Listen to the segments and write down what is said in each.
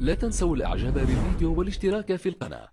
لا تنسوا الإعجاب بالفيديو والاشتراك في القناة.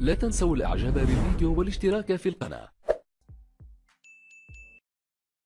لا تنسوا الإعجاب بالفيديو والاشتراك في القناة.